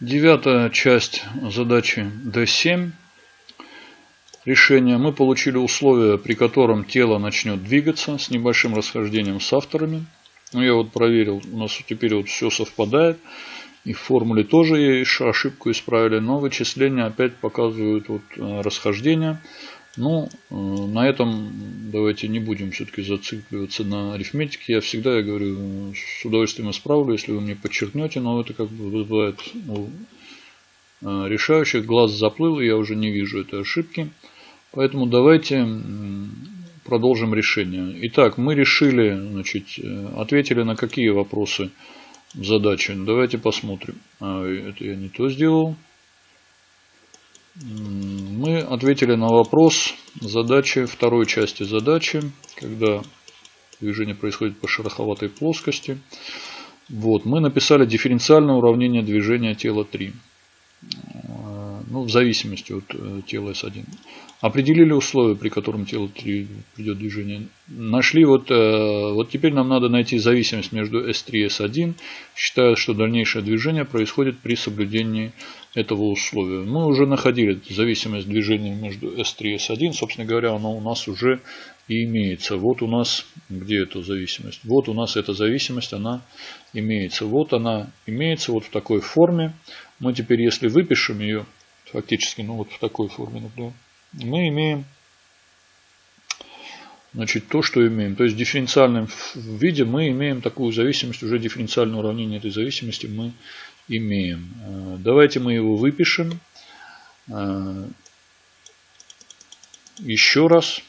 Девятая часть задачи D7. Решение. Мы получили условия, при котором тело начнет двигаться с небольшим расхождением с авторами. Ну, я вот проверил, у нас теперь вот все совпадает. И в формуле тоже ошибку исправили, но вычисления опять показывают вот э, расхождение. Ну, э, на этом давайте не будем все-таки зацикливаться на арифметике. Я всегда, я говорю, с удовольствием исправлю, если вы мне подчеркнете, но это как бы вызывает ну, решающих. Глаз заплыл, и я уже не вижу этой ошибки. Поэтому давайте продолжим решение. Итак, мы решили, значит, э, ответили на какие вопросы задачи. Давайте посмотрим. А, это я не то сделал. Мы ответили на вопрос задачи, второй части задачи, когда движение происходит по шероховатой плоскости. Вот, мы написали дифференциальное уравнение движения тела 3. Ну, в зависимости от э, тела S1. Определили условия, при котором тело 3 придет движение. Нашли вот, э, вот теперь нам надо найти зависимость между S3 и S1, считая, что дальнейшее движение происходит при соблюдении этого условия. Мы уже находили зависимость движения между S3 и S1. Собственно говоря, она у нас уже и имеется. Вот у нас, где эта зависимость? Вот у нас эта зависимость, она имеется. Вот она имеется вот в такой форме. Мы теперь, если выпишем ее, фактически, ну вот в такой форме, например, мы имеем значит, то, что имеем. То есть в дифференциальном виде мы имеем такую зависимость, уже дифференциальное уравнение этой зависимости мы имеем. Э, давайте мы его выпишем. Э, еще раз.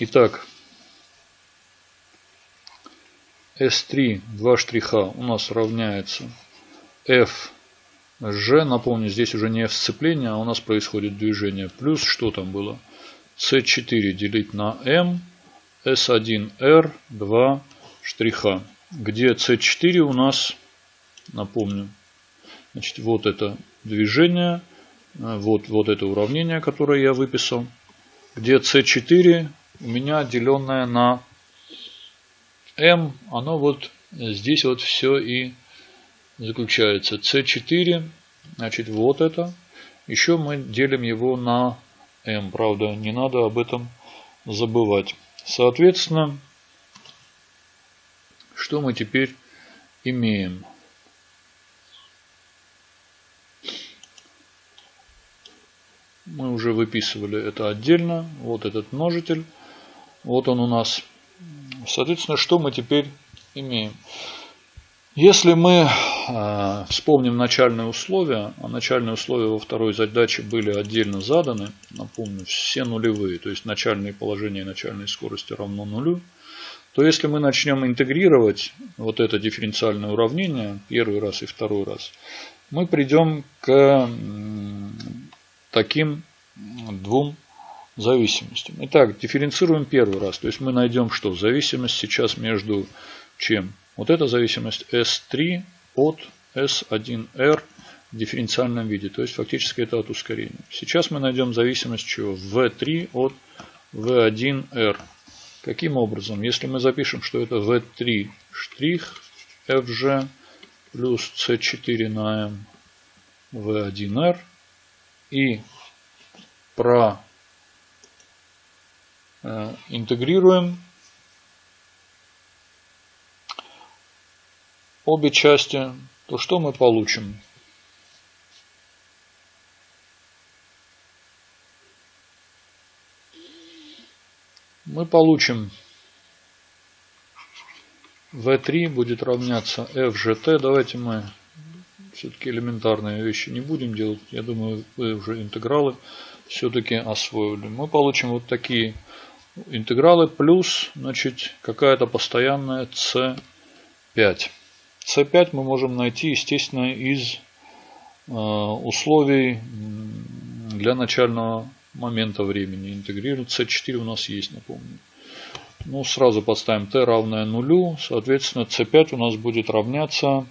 Итак, S3, два штриха у нас равняется F G. Напомню, здесь уже не F сцепление, а у нас происходит движение. Плюс, что там было? C4 делить на M, S1R, 2 штриха. Где C4 у нас, напомню, значит, вот это движение, вот, вот это уравнение, которое я выписал. Где C4 у меня деленное на m, оно вот здесь вот все и заключается. C4, значит, вот это. Еще мы делим его на m, правда, не надо об этом забывать. Соответственно, что мы теперь имеем? Мы уже выписывали это отдельно. Вот этот множитель. Вот он у нас Соответственно, что мы теперь имеем? Если мы э, вспомним начальные условия, а начальные условия во второй задаче были отдельно заданы, напомню, все нулевые, то есть начальные положения и начальные скорости равно нулю, то если мы начнем интегрировать вот это дифференциальное уравнение первый раз и второй раз, мы придем к таким двум зависимостям. Итак, дифференцируем первый раз. То есть мы найдем что? Зависимость сейчас между чем? Вот эта зависимость S3 от S1R в дифференциальном виде. То есть фактически это от ускорения. Сейчас мы найдем зависимость чего? V3 от V1R. Каким образом? Если мы запишем, что это V3 штрих FG плюс C4 на M V1R и про интегрируем обе части, то что мы получим? Мы получим V3 будет равняться FGT. Давайте мы все-таки элементарные вещи не будем делать. Я думаю, вы уже интегралы все-таки освоили. Мы получим вот такие интегралы плюс значит, какая-то постоянная c5. c5 мы можем найти, естественно, из э, условий для начального момента времени. Интегрировать c4 у нас есть, напомню. Ну, сразу подставим t равное нулю. Соответственно, c5 у нас будет равняться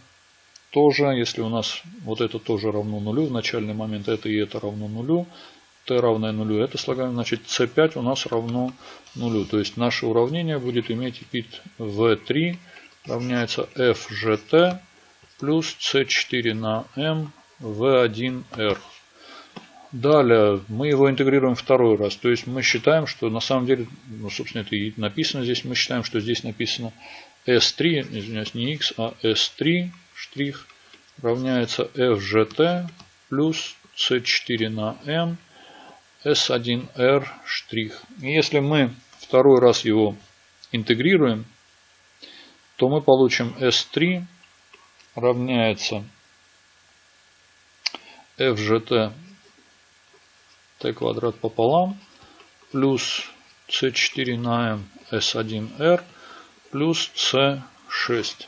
тоже, если у нас вот это тоже равно нулю, в начальный момент это и это равно нулю, t равное нулю. Это слагаем, значит c5 у нас равно нулю. То есть наше уравнение будет иметь вид v3 равняется fgt плюс c4 на m v1r. Далее мы его интегрируем второй раз. То есть мы считаем, что на самом деле, ну, собственно, это и написано здесь. Мы считаем, что здесь написано S3, извиняюсь, не X, а S3 штрих равняется FGT плюс C4 на M S1R штрих. И если мы второй раз его интегрируем, то мы получим S3 равняется FGT t квадрат пополам плюс c4 на m s1r плюс c6.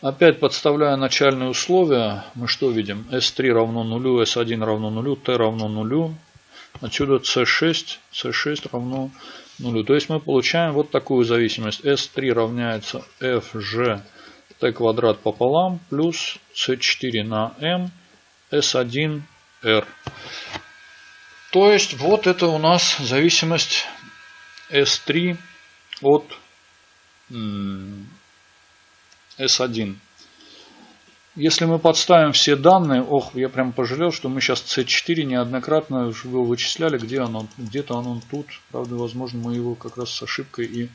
Опять подставляя начальные условия, мы что видим? S3 равно нулю, S1 равно нулю, T равно нулю. Отсюда C6, C6 равно нулю. То есть мы получаем вот такую зависимость. S3 равняется FG T квадрат пополам плюс C4 на M S1R. То есть вот это у нас зависимость S3 от S1. Если мы подставим все данные, ох, я прям пожалел, что мы сейчас C4 неоднократно его вычисляли, где оно, где-то оно тут, правда, возможно, мы его как раз с ошибкой и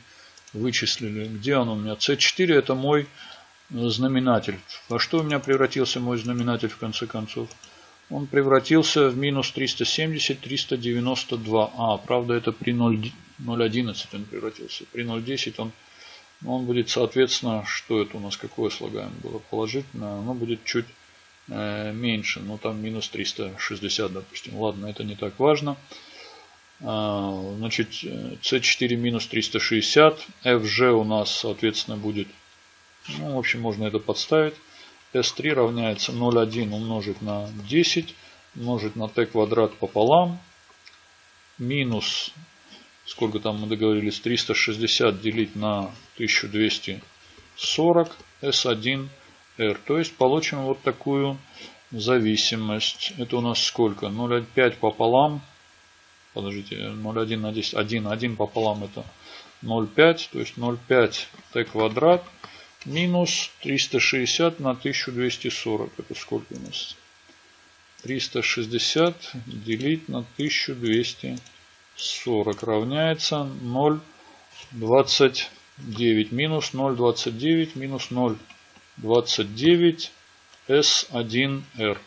вычислили. Где оно у меня? C4 это мой знаменатель. Во что у меня превратился мой знаменатель в конце концов? он превратился в минус 370, 392. А, правда, это при 0.11 он превратился. При 0.10 он, он будет, соответственно, что это у нас, какое слагаемое было положительное, оно будет чуть э, меньше. Ну, там минус 360, допустим. Ладно, это не так важно. А, значит, C4 минус 360. FG у нас, соответственно, будет, ну, в общем, можно это подставить. S3 равняется 0,1 умножить на 10 умножить на t квадрат пополам минус сколько там мы договорились 360 делить на 1240 S1R. То есть получим вот такую зависимость. Это у нас сколько? 0,5 пополам. Подождите, 0,1 на 10. 1, 1 пополам это 0,5. То есть 0,5 t квадрат минус 360 на 1240. Это сколько у нас? 360 делить на 1240 равняется 0,29. Минус 0,29 минус 0,29 S1R.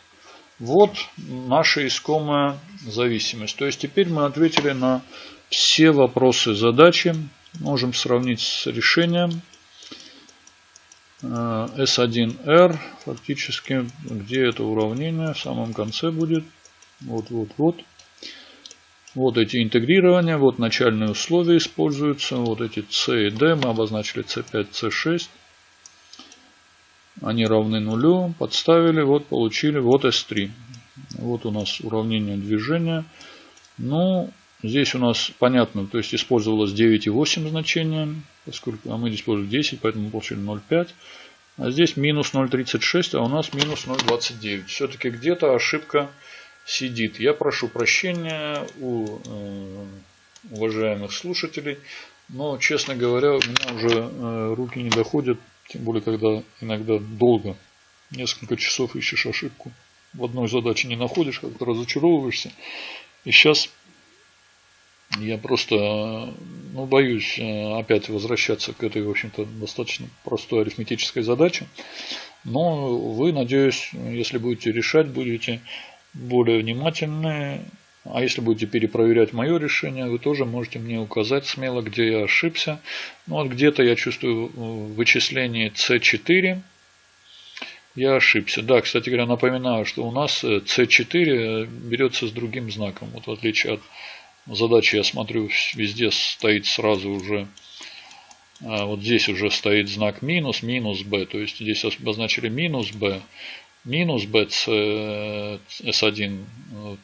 Вот наша искомая зависимость. То есть теперь мы ответили на все вопросы задачи. Можем сравнить с решением. S1R, фактически, где это уравнение, в самом конце будет. Вот, вот, вот. Вот эти интегрирования, вот начальные условия используются, вот эти C и D, мы обозначили C5, C6. Они равны нулю, подставили, вот получили, вот S3. Вот у нас уравнение движения. Ну, здесь у нас понятно, то есть использовалось 9,8 значение поскольку а мы здесь использовали 10, поэтому мы получили 0,5. А здесь минус 0,36, а у нас минус 0,29. Все-таки где-то ошибка сидит. Я прошу прощения у э, уважаемых слушателей, но, честно говоря, у меня уже э, руки не доходят, тем более, когда иногда долго, несколько часов ищешь ошибку, в одной задаче не находишь, как-то разочаровываешься. И сейчас я просто ну, боюсь э, опять возвращаться к этой, в общем-то, достаточно простой арифметической задаче. Но вы, надеюсь, если будете решать, будете более внимательны. А если будете перепроверять мое решение, вы тоже можете мне указать смело, где я ошибся. Ну вот где-то я чувствую в вычислении C4 я ошибся. Да, кстати говоря, напоминаю, что у нас C4 берется с другим знаком. Вот в отличие от Задача, я смотрю, везде стоит сразу уже, вот здесь уже стоит знак минус, минус b. То есть здесь обозначили минус b, минус b, s1,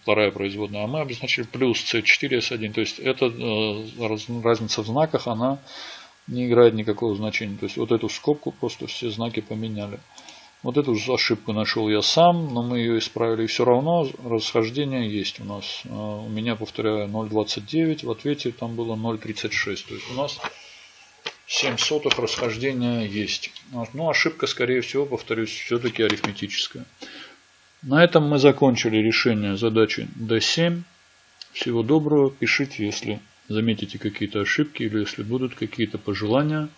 вторая производная, а мы обозначили плюс c4, s1. То есть эта э, разница в знаках, она не играет никакого значения. То есть вот эту скобку просто все знаки поменяли. Вот эту ошибку нашел я сам, но мы ее исправили. И все равно расхождение есть у нас. У меня, повторяю, 0,29. В ответе там было 0,36. То есть у нас 7 сотых расхождения есть. Но ошибка, скорее всего, повторюсь, все-таки арифметическая. На этом мы закончили решение задачи D7. Всего доброго. Пишите, если заметите какие-то ошибки или если будут какие-то пожелания.